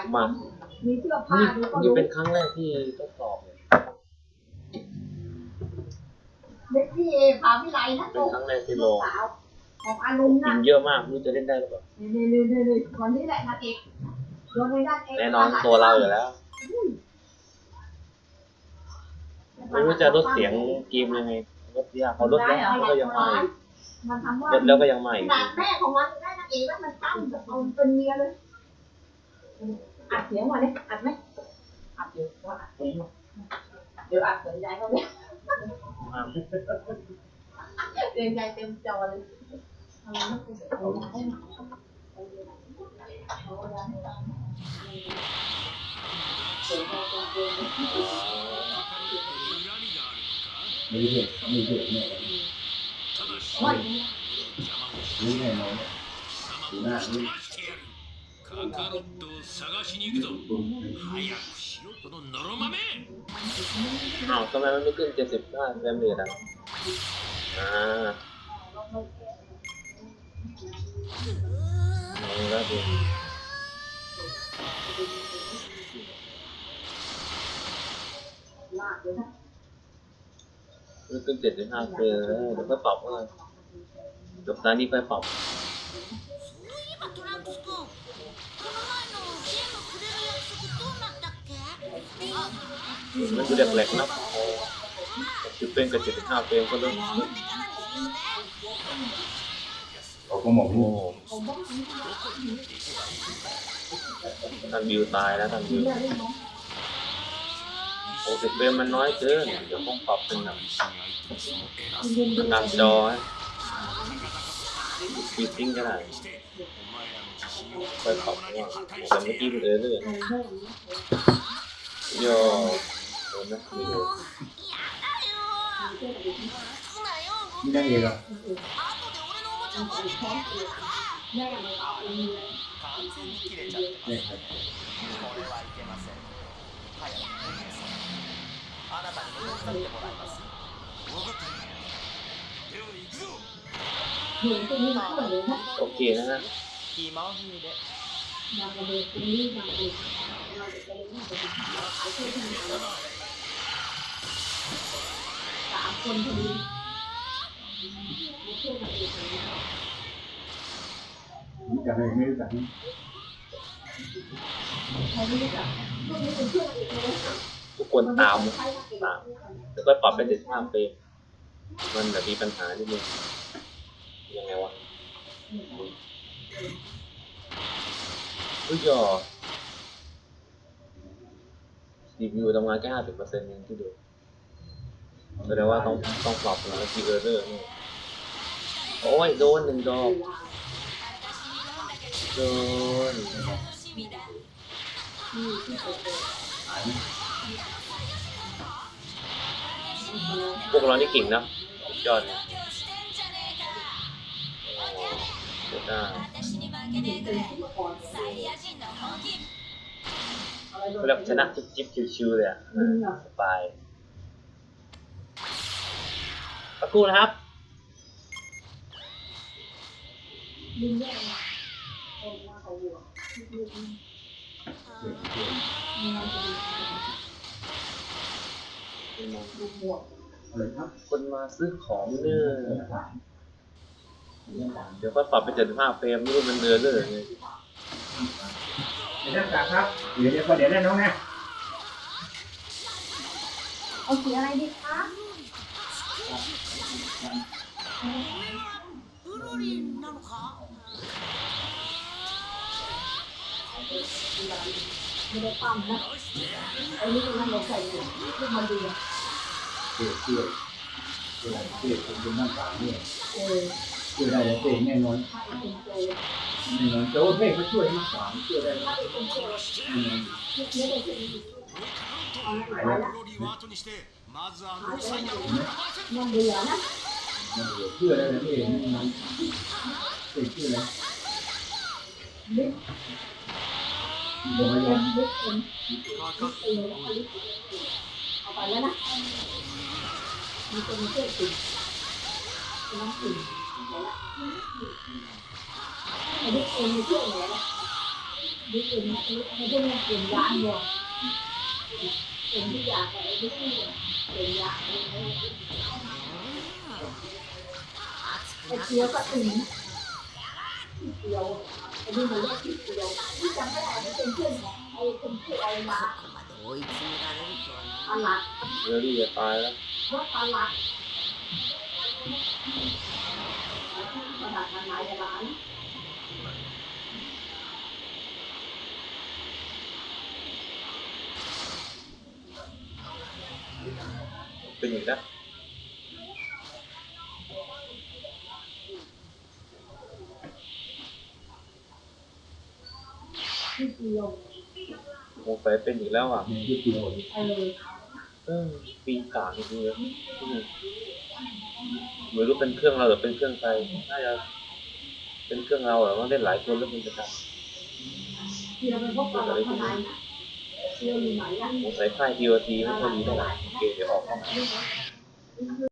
ายมามีเสื้อผ้านี่ดูก็นี่รู้เป็นครั้งแรกที่ทดสอบเนี่ยเด็กที่พาวิไลนะเป็นครั้งแรกที่ลลูอกงสาวของอารุณกินะนเยอะมากไม่รู้จะเล่นได้หรือเปล่านี่นี่นี่นี่วันนี้แหละนางเอกโดนในด้านเอกแน่นอนตัวเราอยู่แล้ว ไม่รู้จะลดเสียงเกมยังไงลดยากเขาลดแล้วเขาก็ยังมาอีกมันทำว่าลดแล้วก็ยังมาอีกขนาดแม่ของมันได้นางเอกแล้วมันตั้งเอาเป็นเมียเลย อัดเสียงมาเนี่ยอัดไหมอัดอยู่ว่าอัดเสียงมาเดี๋ยวอัดเสียงยายเขาเนี่ยอ่าเสียงยายเต็มจอเลยทำไมไม่เป็นแบบนี้เสียงเราเป็นเกินมีเหตุมีเหตุเนี่ยวันรู้แน่นอนดูหน้านี่ カカロットを探しに行くぞ早くしろこののろまめ อ้าวทำไมมันไม่ขึ้นเจ็ดสิบห้าเฟรมเรทอ่ะอ่าเอาแล้วดู ลากเลยนะ ไม่ขึ้นเจ็ดสิบห้าเฟรมแล้วเดี๋ยวก็ปรับว่าจบตอนนี้ค่อยปรับ มันดูแหลกๆนะจุดเป็นกับจ็ดห้าเฟรมก็เริ่มเขาก็มองโอ้ลูกทางวิวตายแล้วทางวิวโอ้สิบเฟรมมันน้อยเกินเดี๋ยวต้องปรับเป็นแบบนำจอให้ฟี ตติ้งก็ได้ค่อยปรับว่าแต่เมื่อกี้มันเออเรื่อยโย่โดนนะไม่โดน やだよすなよ นี่ได้เองเหรอ 後で俺のおもちゃ持って帰るからแม่ไม่เอาอันนี้เลย 完全に切れちゃってます เนี่ยครับ これはいけません早くお姉さんあなたにも手伝ってもらいます โอเคนะฮะกี่เมาส์ที่เด็นพอดีจะให้ไม่สั่งทุกคนตามตามแล้วก็ปรับไปเจ็ดห้าเไปมันแบบมีปัญหานิดนึง ยังไงวะอุ้ยจอ CPU ทำงานแค่ห้าสิบเปอร์เซ็นต์เองที่ดูแสดงว่าต้องต้องปรับแล้วที error นี่โอ้ยโดนหนึ่งดอกโดนหายไหมพวกเรานี่เก่งนะสุดยอดเลยโอ้ ได้แบบชนะจิ๊บจิบชิวๆเลยอะสบายตะกูนะครับคนมาซื้อของเนื้อ เดี๋ยวก็ปรับเป็นเจ็ดห้าเฟรมนี่มันเนื้อเรื่องไงเดี๋ยวนะครับครับเดี๋ยวเดี๋ยวเดี๋ยวนะน้องนะเอาสีอะไรดีคะไม่ได้ปั้มนะไอ้นี่มันเราใส่เยู่คืมันดีเกลือเกลือเกลือเกลือเป็นหน้าตาเนี่ยเออ ช่วยได้แล้วตัวเองแน่นอนแน่นอนแต่ว่าแม่เขาช่วยมากกว่าช่วยได้แน่นอนเชื่อได้แล้วเองแน่นอนนชื่อแล้วบอยยังเอนไปแล้วนะมีคนมาเชื่อติดน้องติด ดึกเงอนช่วงไนล่ะดึกเองนะไม่ใช่ไม่เปลี่ยนยานบ่เปลี่ยนที่ยาไปดึกเองเปลี่ยนยาไอ้เชียวก็ถึงเดียวไอ้นี่มันเรียกที่เดียวที่จำไม่ไอ้ที่เป็นเพื่อนของไอ้คนที่เอามาโอ้ยจริงนะทุกคนตลาดเดี๋ยวดีจะตายแล้วว่าตลาด ตลาดทางไหนร้านเป็นอย่างนั้นที่เกียวสงสัยเป็นอีกแล้วอะมีที่เดียวเออเออปีศาจจริงๆเลยอืมไม่รู้เป็นเครื่องเราหรือเป็นเครื่องใครน่าจะ เป็นเครื่องเราเหรอมันเล่นหลายคนแล้วมันจะทเกียวเป็นพวกตลาดทางไหนเกียวอยู่ไหนอะำสงสัยค่ายทีโอทีไม่ค่อยดีเท่าไหร่โอเคเดี๋ยวออกเข้ามา